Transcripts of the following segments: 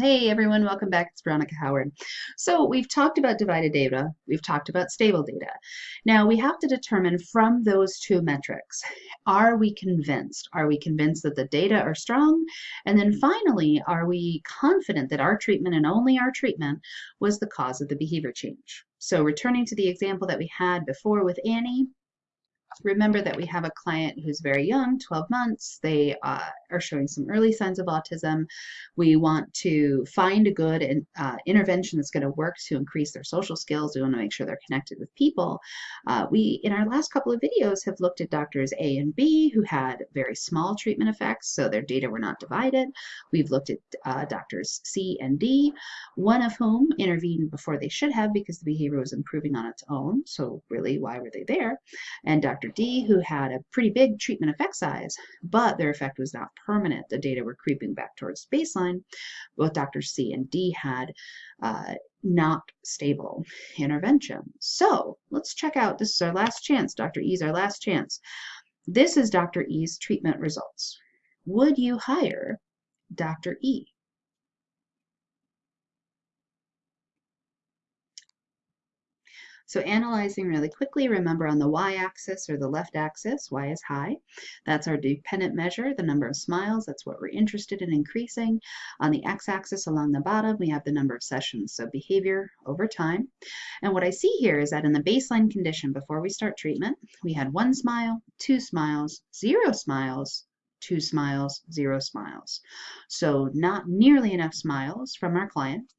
Hey everyone, welcome back. It's Veronica Howard. So we've talked about divided data, we've talked about stable data. Now we have to determine from those two metrics, are we convinced? Are we convinced that the data are strong? And then finally, are we confident that our treatment and only our treatment was the cause of the behavior change? So returning to the example that we had before with Annie, remember that we have a client who's very young, 12 months. They uh, are showing some early signs of autism. We want to find a good uh, intervention that's going to work to increase their social skills. We want to make sure they're connected with people. Uh, we, in our last couple of videos, have looked at doctors A and B who had very small treatment effects, so their data were not divided. We've looked at uh, doctors C and D, one of whom intervened before they should have because the behavior was improving on its own. So really, why were they there? And Dr. Dr. D, who had a pretty big treatment effect size, but their effect was not permanent. The data were creeping back towards baseline. Both Dr. C and D had uh, not stable intervention. So let's check out, this is our last chance. Dr. E is our last chance. This is Dr. E's treatment results. Would you hire Dr. E? So analyzing really quickly, remember on the y-axis or the left axis, y is high. That's our dependent measure, the number of smiles. That's what we're interested in increasing. On the x-axis along the bottom, we have the number of sessions, so behavior over time. And what I see here is that in the baseline condition before we start treatment, we had one smile, two smiles, zero smiles, two smiles, zero smiles. So not nearly enough smiles from our client.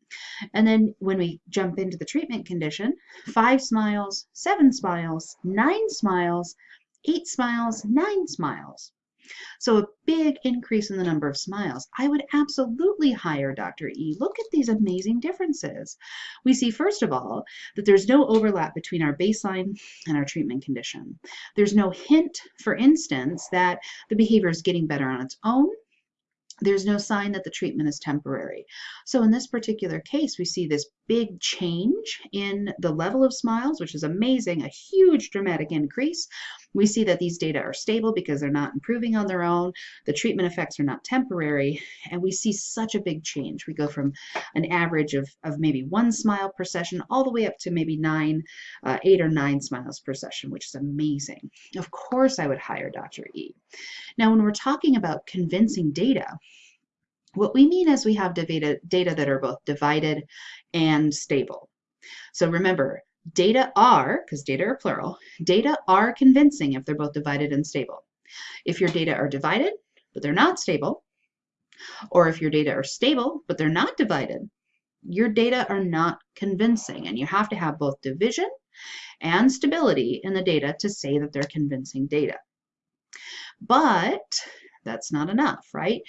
And then when we jump into the treatment condition, five smiles, seven smiles, nine smiles, eight smiles, nine smiles. So a big increase in the number of smiles. I would absolutely hire Dr. E. Look at these amazing differences. We see, first of all, that there's no overlap between our baseline and our treatment condition. There's no hint, for instance, that the behavior is getting better on its own there's no sign that the treatment is temporary. So in this particular case, we see this big change in the level of smiles, which is amazing, a huge dramatic increase. We see that these data are stable because they're not improving on their own. The treatment effects are not temporary, and we see such a big change. We go from an average of, of maybe one smile per session all the way up to maybe nine, uh, eight or nine smiles per session, which is amazing. Of course, I would hire Dr. E. Now, when we're talking about convincing data, what we mean is we have data, data that are both divided and stable. So remember, data are, because data are plural, data are convincing if they're both divided and stable. If your data are divided, but they're not stable, or if your data are stable, but they're not divided, your data are not convincing. And you have to have both division and stability in the data to say that they're convincing data. But that's not enough, right?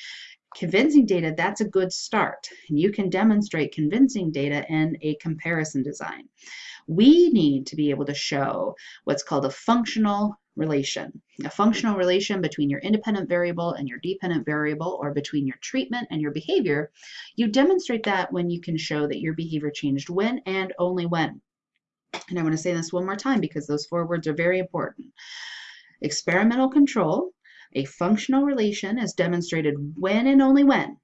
Convincing data, that's a good start. And you can demonstrate convincing data in a comparison design. We need to be able to show what's called a functional relation, a functional relation between your independent variable and your dependent variable, or between your treatment and your behavior. You demonstrate that when you can show that your behavior changed when and only when. And I want to say this one more time because those four words are very important. Experimental control a functional relation is demonstrated when and only when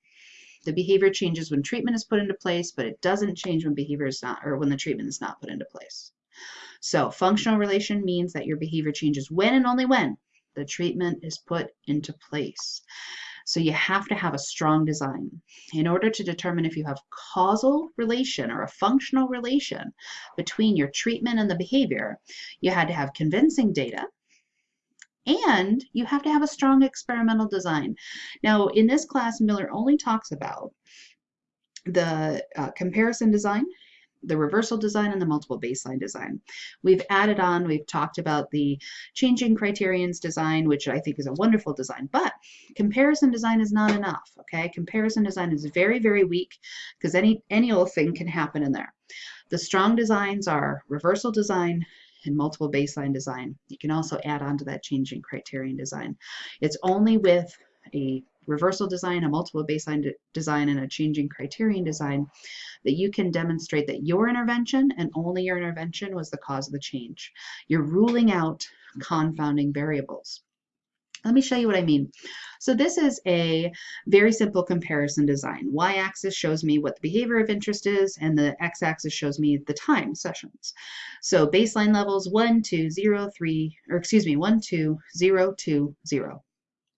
the behavior changes when treatment is put into place, but it doesn't change when behavior is not, or when the treatment is not put into place. So functional relation means that your behavior changes when and only when the treatment is put into place. So you have to have a strong design. In order to determine if you have causal relation or a functional relation between your treatment and the behavior, you had to have convincing data and you have to have a strong experimental design. Now, in this class, Miller only talks about the uh, comparison design, the reversal design, and the multiple baseline design. We've added on, we've talked about the changing criterions design, which I think is a wonderful design, but comparison design is not enough, okay? Comparison design is very, very weak because any, any old thing can happen in there. The strong designs are reversal design, and multiple baseline design. You can also add on to that changing criterion design. It's only with a reversal design, a multiple baseline de design, and a changing criterion design that you can demonstrate that your intervention and only your intervention was the cause of the change. You're ruling out confounding variables. Let me show you what I mean. So this is a very simple comparison design. Y-axis shows me what the behavior of interest is, and the x-axis shows me the time sessions. So baseline levels 1, 2, 0, 3, or excuse me, 1, 2, 0, 2, 0.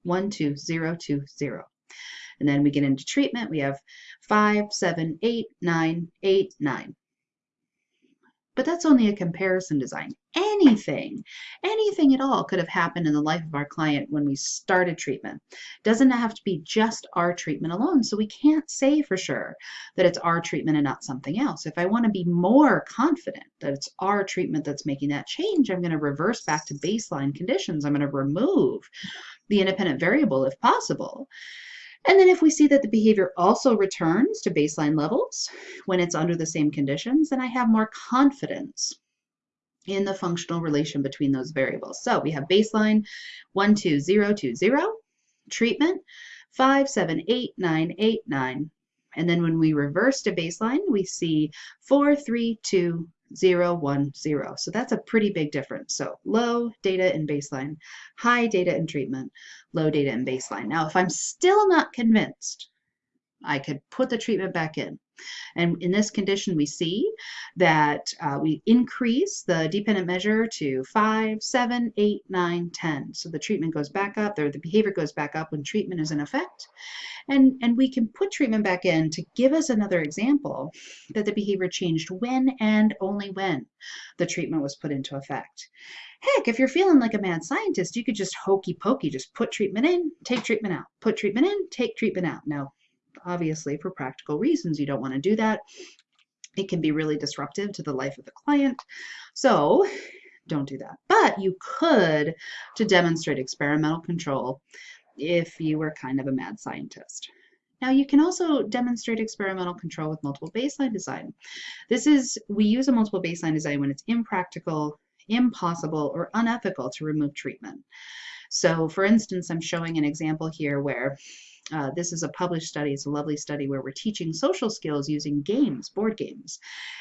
1, 2, 0, 2, 0. And then we get into treatment. We have 5, 7, 8, 9, 8, 9. But that's only a comparison design. Anything, anything at all could have happened in the life of our client when we started treatment. Doesn't have to be just our treatment alone. So we can't say for sure that it's our treatment and not something else. If I want to be more confident that it's our treatment that's making that change, I'm going to reverse back to baseline conditions. I'm going to remove the independent variable if possible. And then if we see that the behavior also returns to baseline levels when it's under the same conditions, then I have more confidence in the functional relation between those variables. So we have baseline 1, 2, 0, 2, 0, treatment 5, 7, 8, 9, 8, 9. And then when we reverse to baseline, we see 4, 3, 2, 0, 1, 0. So that's a pretty big difference. So low data in baseline, high data in treatment, low data in baseline. Now, if I'm still not convinced, I could put the treatment back in. And in this condition, we see that uh, we increase the dependent measure to 5, 7, 8, 9, 10. So the treatment goes back up, or the behavior goes back up when treatment is in effect. And, and we can put treatment back in to give us another example that the behavior changed when and only when the treatment was put into effect. Heck, if you're feeling like a mad scientist, you could just hokey pokey, just put treatment in, take treatment out, put treatment in, take treatment out. Now, obviously, for practical reasons, you don't want to do that. It can be really disruptive to the life of the client. So don't do that. But you could to demonstrate experimental control if you were kind of a mad scientist. Now you can also demonstrate experimental control with multiple baseline design. This is, we use a multiple baseline design when it's impractical, impossible, or unethical to remove treatment. So for instance, I'm showing an example here where uh, this is a published study. It's a lovely study where we're teaching social skills using games, board games.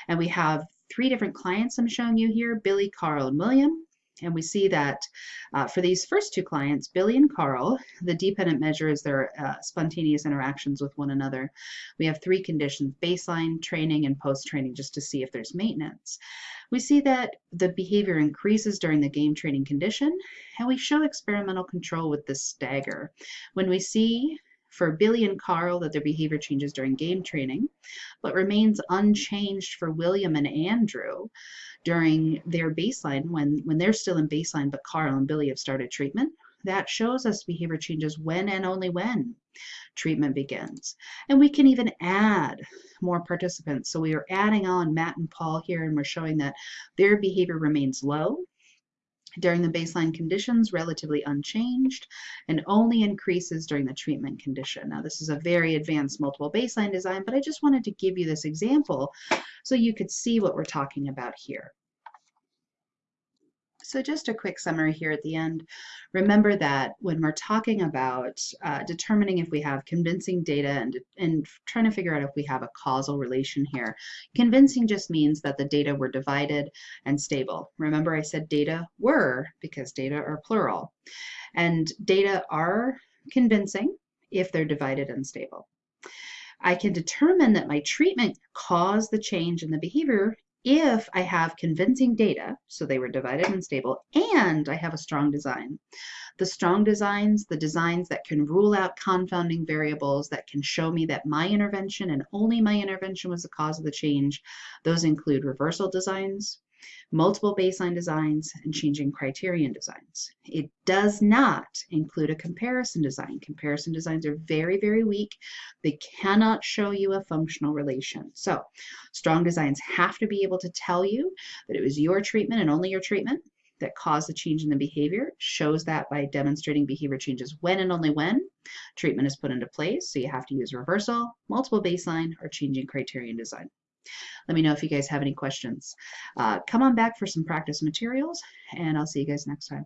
And we have three different clients I'm showing you here, Billy, Carl, and William. And we see that uh, for these first two clients, Billy and Carl, the dependent measure is their uh, spontaneous interactions with one another. We have three conditions, baseline, training, and post-training, just to see if there's maintenance. We see that the behavior increases during the game training condition, and we show experimental control with the stagger. When we see for Billy and Carl that their behavior changes during game training, but remains unchanged for William and Andrew during their baseline when, when they're still in baseline, but Carl and Billy have started treatment. That shows us behavior changes when and only when treatment begins. And we can even add more participants. So we are adding on Matt and Paul here, and we're showing that their behavior remains low during the baseline conditions relatively unchanged and only increases during the treatment condition. Now this is a very advanced multiple baseline design, but I just wanted to give you this example so you could see what we're talking about here. So just a quick summary here at the end. Remember that when we're talking about uh, determining if we have convincing data and, and trying to figure out if we have a causal relation here, convincing just means that the data were divided and stable. Remember I said data were because data are plural. And data are convincing if they're divided and stable. I can determine that my treatment caused the change in the behavior if I have convincing data, so they were divided and stable, and I have a strong design. The strong designs, the designs that can rule out confounding variables, that can show me that my intervention and only my intervention was the cause of the change, those include reversal designs, multiple baseline designs, and changing criterion designs. It does not include a comparison design. Comparison designs are very, very weak. They cannot show you a functional relation. So strong designs have to be able to tell you that it was your treatment and only your treatment that caused the change in the behavior, shows that by demonstrating behavior changes when and only when treatment is put into place. So you have to use reversal, multiple baseline, or changing criterion design. Let me know if you guys have any questions. Uh, come on back for some practice materials, and I'll see you guys next time.